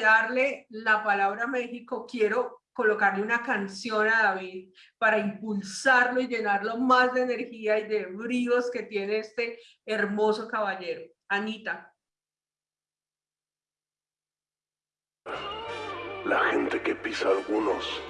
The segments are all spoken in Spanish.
darle la palabra a México, quiero colocarle una canción a David para impulsarlo y llenarlo más de energía y de bríos que tiene este hermoso caballero. Anita. La gente que pisa algunos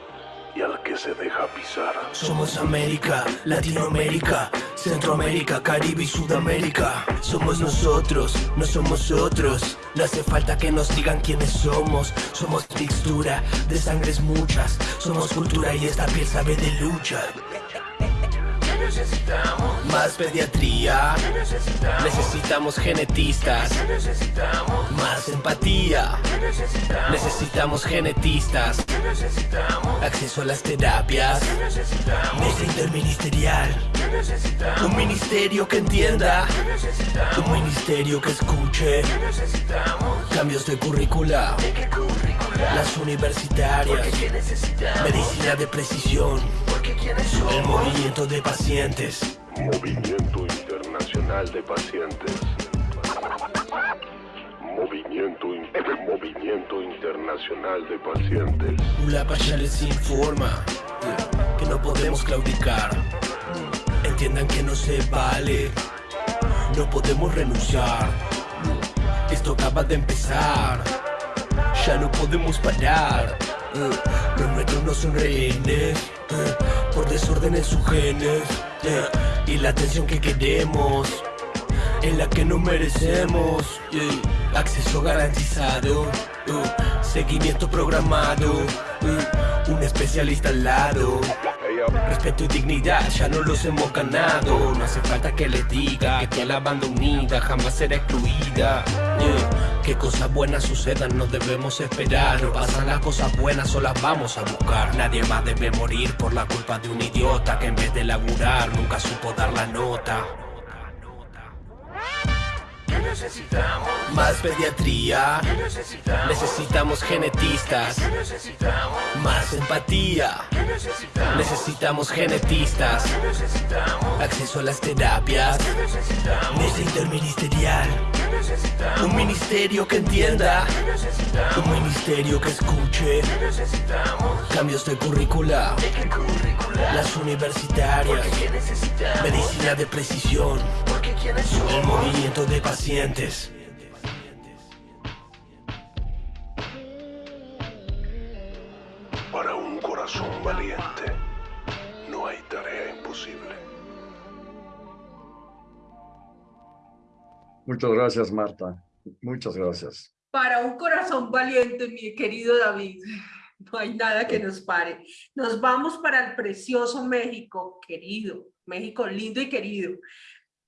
y al que se deja pisar. Somos América, Latinoamérica, Centroamérica, Caribe y Sudamérica. Somos nosotros, no somos otros. No hace falta que nos digan quiénes somos. Somos mixtura de sangres muchas. Somos cultura y esta piel sabe de lucha necesitamos? Más pediatría. necesitamos? Necesitamos genetistas. necesitamos? Más empatía. necesitamos? Necesitamos genetistas. necesitamos? Acceso a las terapias. necesitamos? Mesa interministerial. necesitamos? Un ministerio que entienda. necesitamos? Un ministerio que escuche. necesitamos? Cambios de currícula. ¿De qué currícula? Las universitarias. Medicina de precisión. El movimiento de pacientes. Movimiento Internacional de Pacientes. Movimiento, Movimiento Internacional de Pacientes. Ulapa ya les informa que no podemos claudicar. Entiendan que no se vale. No podemos renunciar. Esto acaba de empezar. Ya no podemos parar. Los nuestros no son rehenes por desorden en sus genes y la atención que queremos en la que no merecemos acceso garantizado seguimiento programado un especialista al lado Respeto y dignidad ya no los hemos ganado No hace falta que les diga que la banda unida jamás será excluida. Que cosas buenas sucedan no debemos esperar. No pasan las cosas buenas o las vamos a buscar. Nadie más debe morir por la culpa de un idiota Que en vez de laburar nunca supo dar la nota necesitamos? Más pediatría. necesitamos? Necesitamos genetistas. necesitamos? Más empatía. necesitamos? Necesitamos genetistas. necesitamos? Acceso a las terapias. necesitamos? Mesa interministerial. Un ministerio que entienda. Un ministerio que escuche. Cambios de currícula. ¿De qué currícula? Las universitarias. Medicina de precisión. El movimiento de pacientes. Para un corazón valiente, no hay tarea imposible. Muchas gracias, Marta. Muchas gracias. Para un corazón valiente, mi querido David, no hay nada que nos pare. Nos vamos para el precioso México, querido, México lindo y querido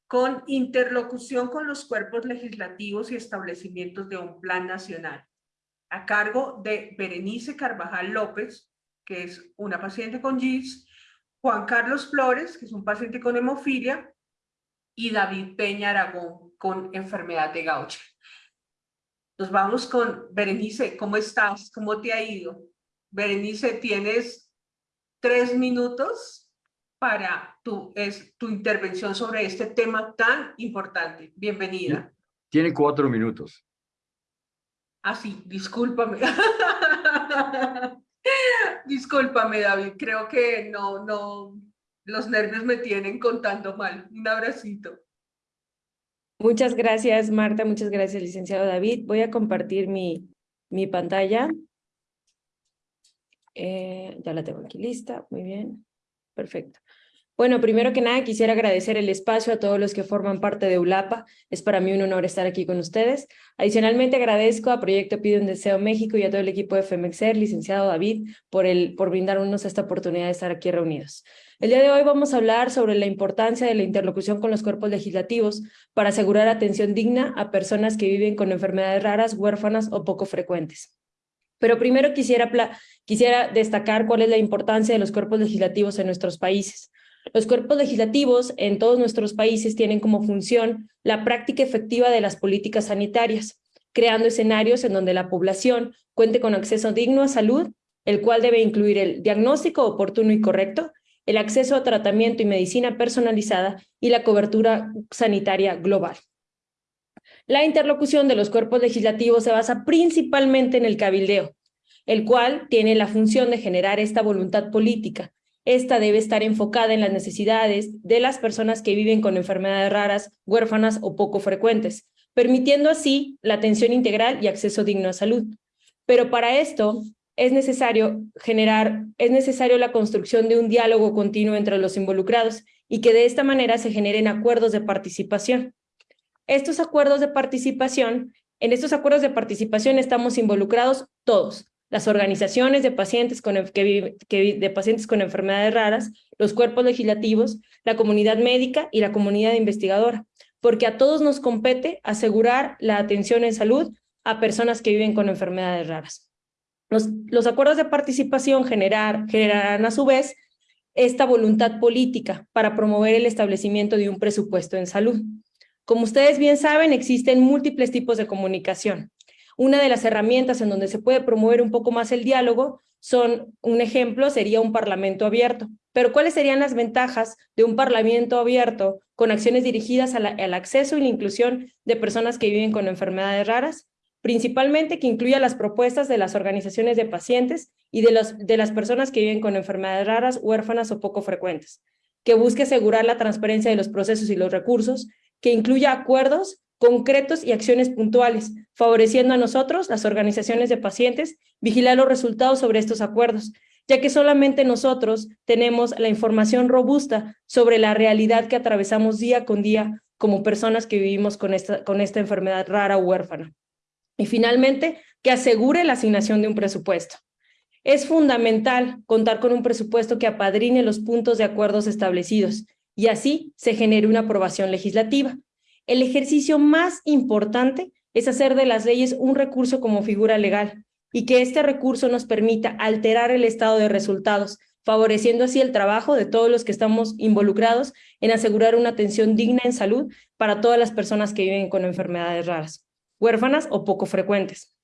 con interlocución con los cuerpos legislativos y establecimientos de un plan nacional, a cargo de Berenice Carvajal López, que es una paciente con GIS, Juan Carlos Flores, que es un paciente con hemofilia, y David Peña Aragón, con enfermedad de Gaucher. Nos vamos con Berenice, ¿cómo estás? ¿Cómo te ha ido? Berenice, tienes tres minutos para tu, es, tu intervención sobre este tema tan importante. Bienvenida. Tiene cuatro minutos. Ah, sí, discúlpame. discúlpame, David. Creo que no, no, los nervios me tienen contando mal. Un abracito. Muchas gracias, Marta. Muchas gracias, licenciado David. Voy a compartir mi, mi pantalla. Eh, ya la tengo aquí lista. Muy bien. Perfecto. Bueno, primero que nada quisiera agradecer el espacio a todos los que forman parte de ULAPA. Es para mí un honor estar aquí con ustedes. Adicionalmente agradezco a Proyecto Pide un Deseo México y a todo el equipo de FEMEXER, licenciado David, por, el, por brindarnos esta oportunidad de estar aquí reunidos. El día de hoy vamos a hablar sobre la importancia de la interlocución con los cuerpos legislativos para asegurar atención digna a personas que viven con enfermedades raras, huérfanas o poco frecuentes. Pero primero quisiera, quisiera destacar cuál es la importancia de los cuerpos legislativos en nuestros países. Los cuerpos legislativos en todos nuestros países tienen como función la práctica efectiva de las políticas sanitarias, creando escenarios en donde la población cuente con acceso digno a salud, el cual debe incluir el diagnóstico oportuno y correcto, el acceso a tratamiento y medicina personalizada y la cobertura sanitaria global. La interlocución de los cuerpos legislativos se basa principalmente en el cabildeo, el cual tiene la función de generar esta voluntad política. Esta debe estar enfocada en las necesidades de las personas que viven con enfermedades raras, huérfanas o poco frecuentes, permitiendo así la atención integral y acceso digno a salud. Pero para esto es necesario generar, es necesario la construcción de un diálogo continuo entre los involucrados y que de esta manera se generen acuerdos de participación. Estos acuerdos de participación, en estos acuerdos de participación estamos involucrados todos, las organizaciones de pacientes con, de pacientes con enfermedades raras, los cuerpos legislativos, la comunidad médica y la comunidad investigadora, porque a todos nos compete asegurar la atención en salud a personas que viven con enfermedades raras. Los, acuerdos de participación generar, generarán a su vez esta voluntad política para promover el establecimiento de un presupuesto en salud. Como ustedes bien saben, existen múltiples tipos de comunicación. Una de las herramientas en donde se puede promover un poco más el diálogo son, un ejemplo sería un parlamento abierto. Pero ¿cuáles serían las ventajas de un parlamento abierto con acciones dirigidas al acceso y la inclusión de personas que viven con enfermedades raras? Principalmente que incluya las propuestas de las organizaciones de pacientes y de, los, de las personas que viven con enfermedades raras, huérfanas o poco frecuentes, que busque asegurar la transparencia de los procesos y los recursos, que incluya acuerdos concretos y acciones puntuales, favoreciendo a nosotros, las organizaciones de pacientes, vigilar los resultados sobre estos acuerdos, ya que solamente nosotros tenemos la información robusta sobre la realidad que atravesamos día con día como personas que vivimos con esta, con esta enfermedad rara o huérfana. Y finalmente, que asegure la asignación de un presupuesto. Es fundamental contar con un presupuesto que apadrine los puntos de acuerdos establecidos y así se genere una aprobación legislativa. El ejercicio más importante es hacer de las leyes un recurso como figura legal y que este recurso nos permita alterar el estado de resultados, favoreciendo así el trabajo de todos los que estamos involucrados en asegurar una atención digna en salud para todas las personas que viven con enfermedades raras, huérfanas o poco frecuentes.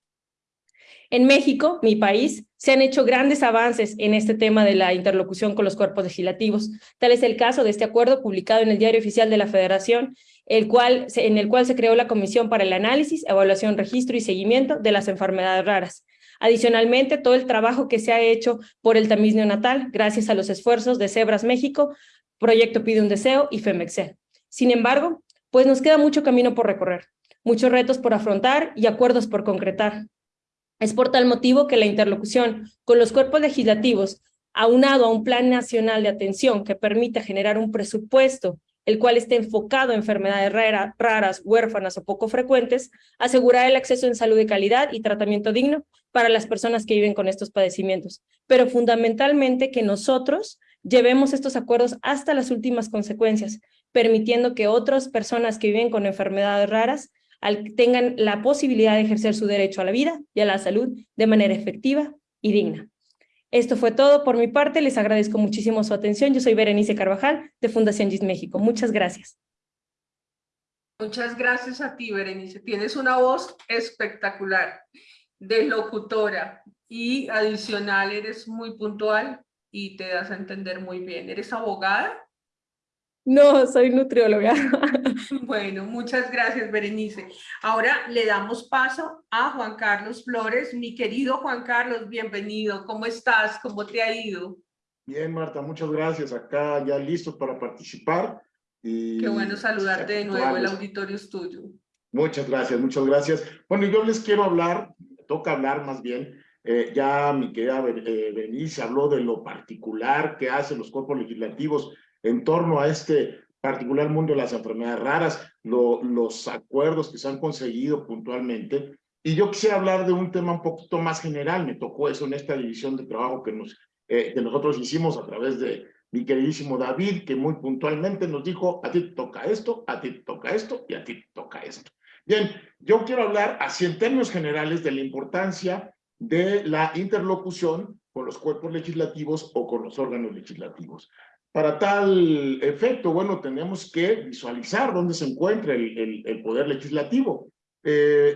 En México, mi país, se han hecho grandes avances en este tema de la interlocución con los cuerpos legislativos. Tal es el caso de este acuerdo publicado en el Diario Oficial de la Federación, el cual, en el cual se creó la Comisión para el Análisis, Evaluación, Registro y Seguimiento de las Enfermedades Raras. Adicionalmente, todo el trabajo que se ha hecho por el tamiz neonatal, gracias a los esfuerzos de Cebras México, Proyecto Pide un Deseo y FEMEXEL. Sin embargo, pues nos queda mucho camino por recorrer, muchos retos por afrontar y acuerdos por concretar. Es por tal motivo que la interlocución con los cuerpos legislativos, aunado a un plan nacional de atención que permita generar un presupuesto el cual esté enfocado a enfermedades raras, huérfanas o poco frecuentes, asegurar el acceso en salud de calidad y tratamiento digno para las personas que viven con estos padecimientos, pero fundamentalmente que nosotros llevemos estos acuerdos hasta las últimas consecuencias, permitiendo que otras personas que viven con enfermedades raras tengan la posibilidad de ejercer su derecho a la vida y a la salud de manera efectiva y digna. Esto fue todo por mi parte, les agradezco muchísimo su atención. Yo soy Berenice Carvajal de Fundación GIS México. Muchas gracias. Muchas gracias a ti, Berenice. Tienes una voz espectacular de locutora y adicional eres muy puntual y te das a entender muy bien. ¿Eres abogada? No, soy nutrióloga. Bueno, muchas gracias, Berenice. Ahora le damos paso a Juan Carlos Flores. Mi querido Juan Carlos, bienvenido. ¿Cómo estás? ¿Cómo te ha ido? Bien, Marta, muchas gracias. Acá ya listos para participar. Y Qué bueno saludarte de nuevo, el auditorio es tuyo. Muchas gracias, muchas gracias. Bueno, yo les quiero hablar, toca hablar más bien, eh, ya mi querida eh, Berenice habló de lo particular que hacen los cuerpos legislativos en torno a este particular mundo de las enfermedades raras, los acuerdos que se han conseguido puntualmente. Y yo quisiera hablar de un tema un poquito más general, me tocó eso en esta división de trabajo que, eh, que nosotros hicimos a través de mi queridísimo David, que muy puntualmente nos dijo, a ti te toca esto, a ti te toca esto y a ti te toca esto. Bien, yo quiero hablar así en términos generales de la importancia de la interlocución con los cuerpos legislativos o con los órganos legislativos. Para tal efecto, bueno, tenemos que visualizar dónde se encuentra el, poder legislativo. Eh,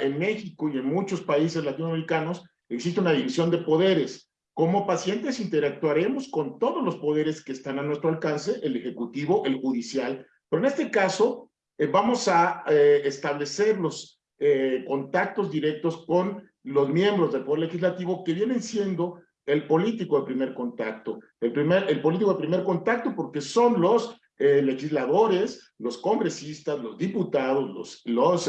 en México y en muchos países latinoamericanos existe una división de poderes. Como pacientes interactuaremos con todos los poderes que están a nuestro alcance, el ejecutivo, el judicial, pero en este caso eh, vamos a eh, establecer los contactos directos con los miembros del Poder Legislativo que vienen siendo el político de primer contacto. El, primer, el político de primer contacto porque son los legisladores, los congresistas, los diputados, los, los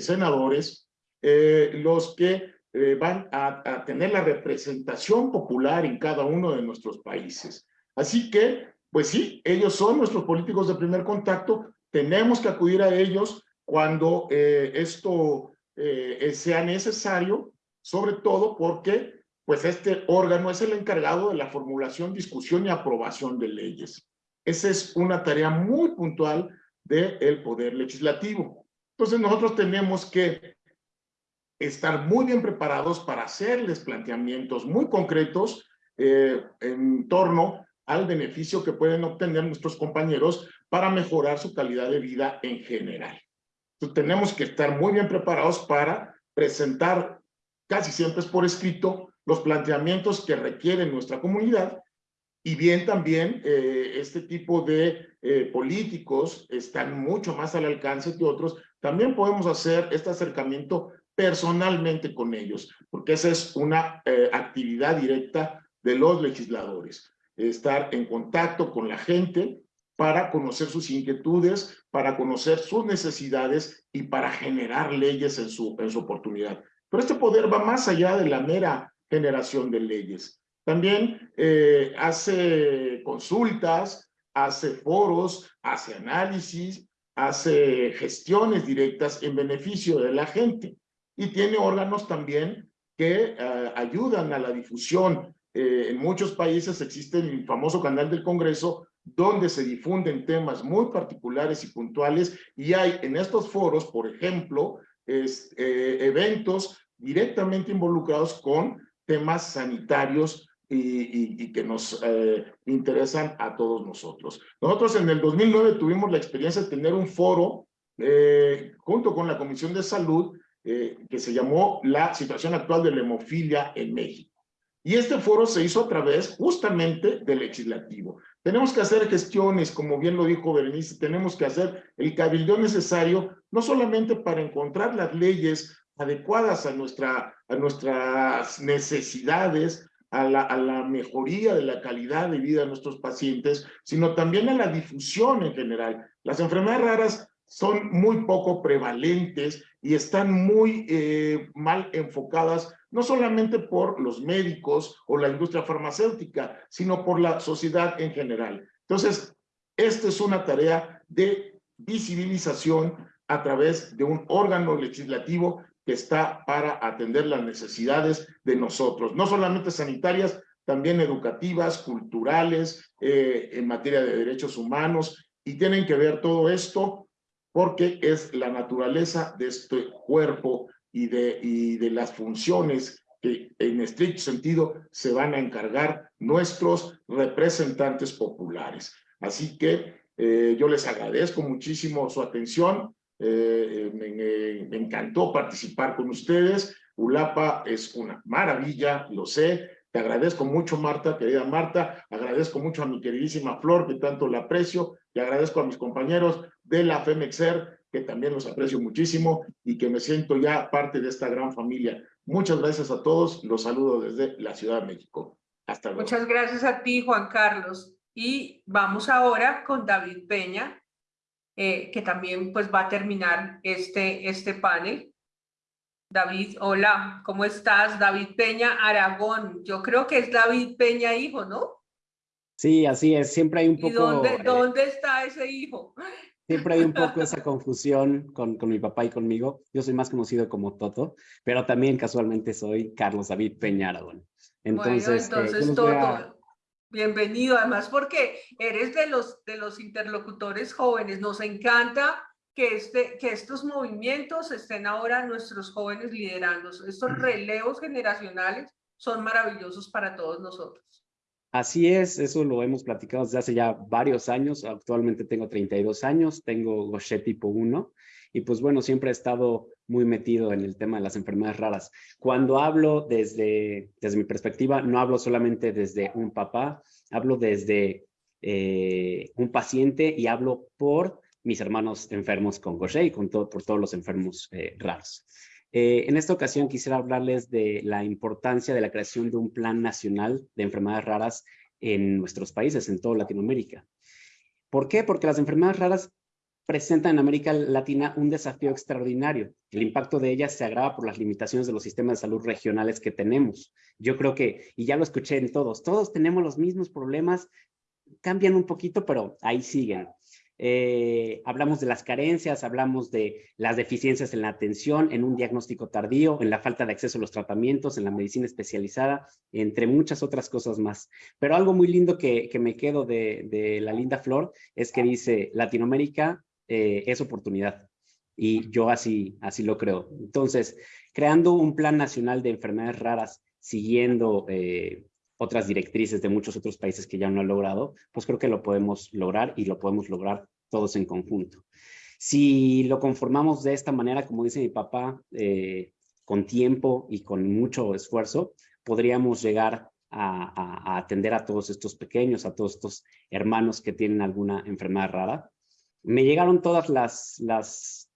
senadores, los que van a, tener la representación popular en cada uno de nuestros países. Así que, pues sí, ellos son nuestros políticos de primer contacto, tenemos que acudir a ellos cuando eh, esto eh, sea necesario, sobre todo porque pues este órgano es el encargado de la formulación, discusión y aprobación de leyes. Esa es una tarea muy puntual del Poder Legislativo. Entonces nosotros tenemos que estar muy bien preparados para hacerles planteamientos muy concretos eh, en torno al beneficio que pueden obtener nuestros compañeros para mejorar su calidad de vida en general. Tenemos que estar muy bien preparados para presentar, casi siempre es por escrito, los planteamientos que requiere nuestra comunidad y bien también eh, este tipo de eh, políticos están mucho más al alcance que otros. También podemos hacer este acercamiento personalmente con ellos, porque esa es una eh, actividad directa de los legisladores estar en contacto con la gente para conocer sus inquietudes, para conocer sus necesidades y para generar leyes en su, en su oportunidad. Pero este poder va más allá de la mera generación de leyes. También eh, hace consultas, hace foros, hace análisis, hace gestiones directas en beneficio de la gente. Y tiene órganos también que eh, ayudan a la difusión eh, en muchos países existe el famoso canal del Congreso, donde se difunden temas muy particulares y puntuales, y hay en estos foros, por ejemplo, es, eh, eventos directamente involucrados con temas sanitarios y, y, que nos eh, interesan a todos nosotros. Nosotros en el 2009 tuvimos la experiencia de tener un foro junto con la Comisión de Salud que se llamó La situación actual de la hemofilia en México. Y este foro se hizo a través justamente del legislativo. Tenemos que hacer gestiones, como bien lo dijo Berenice, tenemos que hacer el cabildo necesario, no solamente para encontrar las leyes adecuadas a, nuestra, a nuestras necesidades, a la, a la mejoría de la calidad de vida de nuestros pacientes, sino también a la difusión en general. Las enfermedades raras son muy poco prevalentes y están muy eh, mal enfocadas no solamente por los médicos o la industria farmacéutica, sino por la sociedad en general. Entonces, esta es una tarea de visibilización a través de un órgano legislativo que está para atender las necesidades de nosotros, no solamente sanitarias, también educativas, culturales, eh, en materia de derechos humanos, y tienen que ver todo esto porque es la naturaleza de este cuerpo y de, y de las funciones que en estricto sentido se van a encargar nuestros representantes populares. Así que eh, yo les agradezco muchísimo su atención. Eh, me, me, encantó participar con ustedes. ULAPA es una maravilla, lo sé. Te agradezco mucho, Marta, querida Marta. Agradezco mucho a mi queridísima Flor, que tanto la aprecio. Y agradezco a mis compañeros de la FEMEXER, que también los aprecio muchísimo y que me siento ya parte de esta gran familia. Muchas gracias a todos, los saludo desde la Ciudad de México. Hasta luego. Muchas gracias a ti, Juan Carlos. Y vamos ahora con David Peña, eh, que también pues va a terminar este, este panel. David, hola, ¿cómo estás? David Peña Aragón, yo creo que es David Peña hijo, ¿no? Sí, así es, siempre hay un poco... ¿Y dónde, eh, dónde está ese hijo? Siempre hay un poco esa confusión con, con mi papá y conmigo. Yo soy más conocido como Toto, pero también casualmente soy Carlos David Peña Entonces, bueno, entonces eh, Toto, bienvenido. Además porque eres de los, de los interlocutores jóvenes. Nos encanta que, este, que estos movimientos estén ahora nuestros jóvenes liderando. Estos relevos generacionales son maravillosos para todos nosotros. Así es, eso lo hemos platicado desde hace ya varios años. Actualmente tengo 32 años, tengo Gaucher tipo 1 y pues bueno, siempre he estado muy metido en el tema de las enfermedades raras. Cuando hablo desde, desde mi perspectiva, no hablo solamente desde un papá, hablo desde eh, un paciente y hablo por mis hermanos enfermos con Gaucher y con todo, por todos los enfermos eh, raros. Eh, en esta ocasión quisiera hablarles de la importancia de la creación de un plan nacional de enfermedades raras en nuestros países, en toda Latinoamérica. ¿Por qué? Porque las enfermedades raras presentan en América Latina un desafío extraordinario. El impacto de ellas se agrava por las limitaciones de los sistemas de salud regionales que tenemos. Yo creo que, y ya lo escuché en todos, todos tenemos los mismos problemas, cambian un poquito, pero ahí siguen. Eh, hablamos de las carencias, hablamos de las deficiencias en la atención, en un diagnóstico tardío, en la falta de acceso a los tratamientos, en la medicina especializada, entre muchas otras cosas más. Pero algo muy lindo que, me quedo de, la linda flor es que dice Latinoamérica eh, es oportunidad. Y yo así, así lo creo. Entonces, creando un plan nacional de enfermedades raras, siguiendo eh, otras directrices de muchos otros países que ya no han logrado, pues creo que lo podemos lograr y lo podemos lograr todos en conjunto. Si lo conformamos de esta manera, como dice mi papá, eh, con tiempo y con mucho esfuerzo, podríamos llegar a, atender a todos estos pequeños, a todos estos hermanos que tienen alguna enfermedad rara. Me llegaron todas las, las,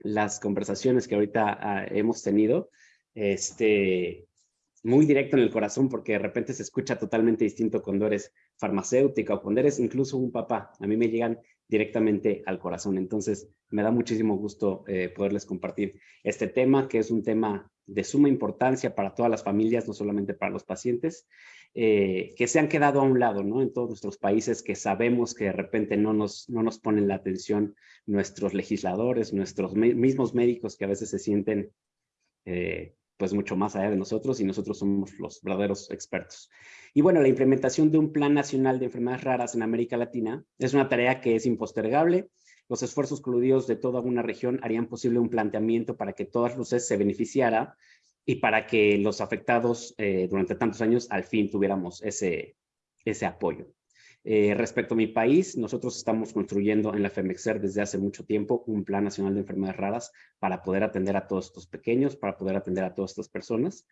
las conversaciones que ahorita ah, hemos tenido. Este, muy directo en el corazón porque de repente se escucha totalmente distinto cuando eres farmacéutica o cuando eres incluso un papá. A mí me llegan directamente al corazón. Entonces, me da muchísimo gusto eh, poderles compartir este tema, que es un tema de suma importancia para todas las familias, no solamente para los pacientes, eh, que se han quedado a un lado, ¿no? En todos nuestros países que sabemos que de repente no nos, no nos ponen la atención nuestros legisladores, nuestros mismos médicos que a veces se sienten eh, pues mucho más allá de nosotros y nosotros somos los verdaderos expertos. Y bueno, la implementación de un plan nacional de enfermedades raras en América Latina es una tarea que es impostergable. Los esfuerzos coludidos de toda una región harían posible un planteamiento para que todas luces se beneficiara y para que los afectados eh, durante tantos años al fin tuviéramos ese, ese apoyo. Eh, respecto a mi país, nosotros estamos construyendo en la FEMEXER desde hace mucho tiempo un plan nacional de enfermedades raras para poder atender a todos estos pequeños, para poder atender a todas estas personas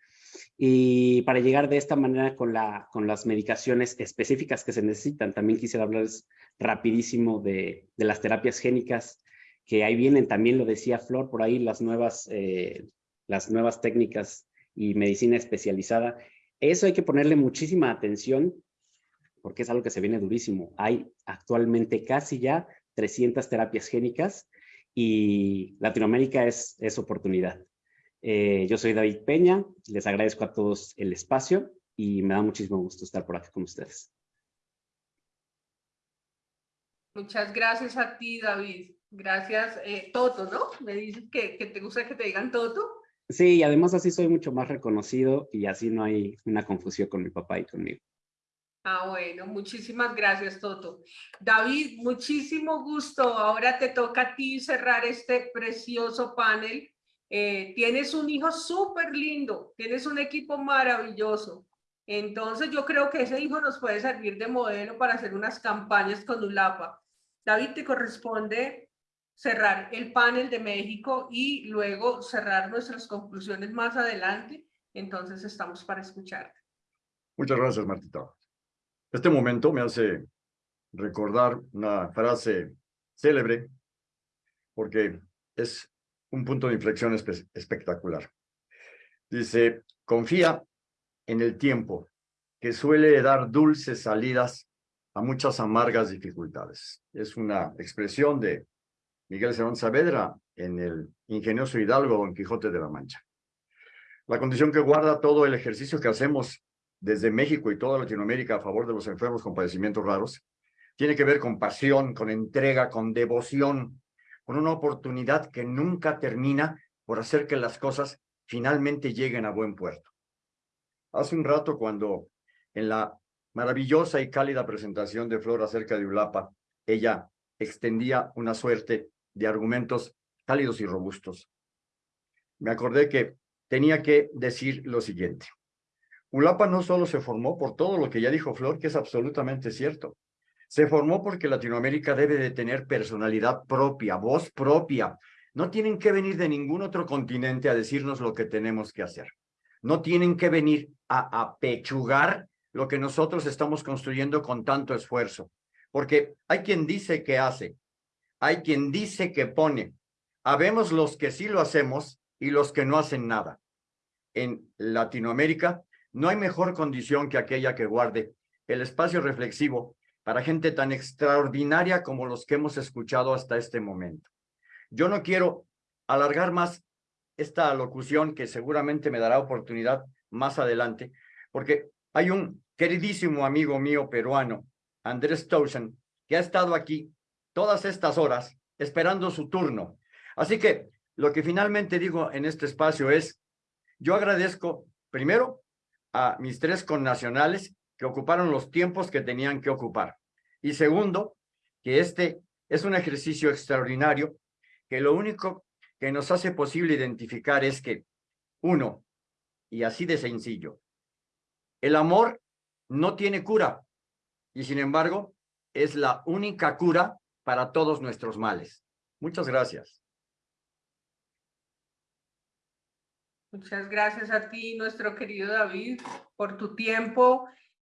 y para llegar de esta manera con, la, con las medicaciones específicas que se necesitan. También quisiera hablarles rapidísimo de, de las terapias génicas que ahí vienen, también lo decía Flor, por ahí las nuevas, eh, las nuevas técnicas y medicina especializada. Eso hay que ponerle muchísima atención porque es algo que se viene durísimo. Hay actualmente casi ya 300 terapias génicas y Latinoamérica es, es oportunidad. Eh, yo soy David Peña, les agradezco a todos el espacio y me da muchísimo gusto estar por aquí con ustedes. Muchas gracias a ti, David. Gracias, eh, Toto, ¿no? Me dices que, que te gusta que te digan Toto. Sí, y además así soy mucho más reconocido y así no hay una confusión con mi papá y conmigo. Ah, bueno, muchísimas gracias, Toto. David, muchísimo gusto. Ahora te toca a ti cerrar este precioso panel. Eh, tienes un hijo súper lindo, tienes un equipo maravilloso. Entonces yo creo que ese hijo nos puede servir de modelo para hacer unas campañas con ULAPA. David, te corresponde cerrar el panel de México y luego cerrar nuestras conclusiones más adelante. Entonces estamos para escucharte. Muchas gracias, Martita. Este momento me hace recordar una frase célebre porque es un punto de inflexión espectacular. Dice, confía en el tiempo que suele dar dulces salidas a muchas amargas dificultades. Es una expresión de Miguel Serón Saavedra en el ingenioso Hidalgo Don Quijote de la Mancha. La condición que guarda todo el ejercicio que hacemos desde México y toda Latinoamérica a favor de los enfermos con padecimientos raros, tiene que ver con pasión, con entrega, con devoción, con una oportunidad que nunca termina por hacer que las cosas finalmente lleguen a buen puerto. Hace un rato cuando en la maravillosa y cálida presentación de Flor acerca de Ulapa, ella extendía una suerte de argumentos cálidos y robustos. Me acordé que tenía que decir lo siguiente. ULAPA no solo se formó por todo lo que ya dijo Flor, que es absolutamente cierto. Se formó porque Latinoamérica debe de tener personalidad propia, voz propia. No tienen que venir de ningún otro continente a decirnos lo que tenemos que hacer. No tienen que venir a apechugar lo que nosotros estamos construyendo con tanto esfuerzo. Porque hay quien dice que hace, hay quien dice que pone. Habemos los que sí lo hacemos y los que no hacen nada. En Latinoamérica no hay mejor condición que aquella que guarde el espacio reflexivo para gente tan extraordinaria como los que hemos escuchado hasta este momento. Yo no quiero alargar más esta locución que seguramente me dará oportunidad más adelante, porque hay un queridísimo amigo mío peruano, Andrés Towson, que ha estado aquí todas estas horas esperando su turno. Así que lo que finalmente digo en este espacio es, yo agradezco primero a mis tres connacionales que ocuparon los tiempos que tenían que ocupar. Y segundo, que este es un ejercicio extraordinario que lo único que nos hace posible identificar es que, uno, y así de sencillo, el amor no tiene cura y sin embargo es la única cura para todos nuestros males. Muchas gracias. Muchas gracias a ti, nuestro querido David, por tu tiempo